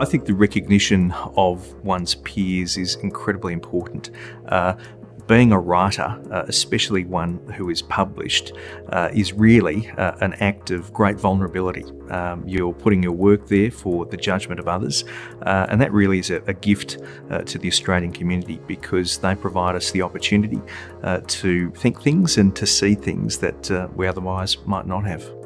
I think the recognition of one's peers is incredibly important. Uh, being a writer, uh, especially one who is published, uh, is really uh, an act of great vulnerability. Um, you're putting your work there for the judgment of others, uh, and that really is a, a gift uh, to the Australian community because they provide us the opportunity uh, to think things and to see things that we otherwise might not have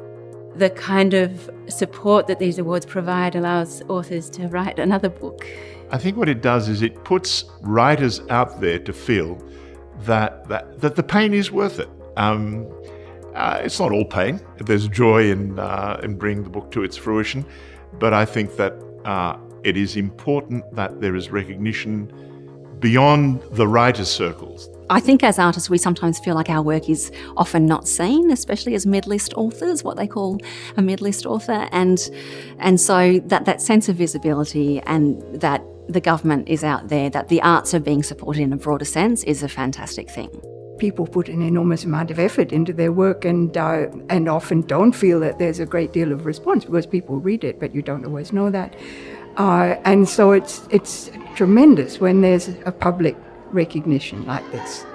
the kind of support that these awards provide allows authors to write another book. I think what it does is it puts writers out there to feel that, that, that the pain is worth it. Um, uh, it's not all pain. There's joy in, uh, in bringing the book to its fruition. But I think that uh, it is important that there is recognition beyond the writers' circles. I think as artists, we sometimes feel like our work is often not seen, especially as mid-list authors, what they call a mid-list author. And, and so that, that sense of visibility and that the government is out there, that the arts are being supported in a broader sense is a fantastic thing. People put an enormous amount of effort into their work and, uh, and often don't feel that there's a great deal of response because people read it, but you don't always know that. Uh, and so it's, it's tremendous when there's a public recognition like this.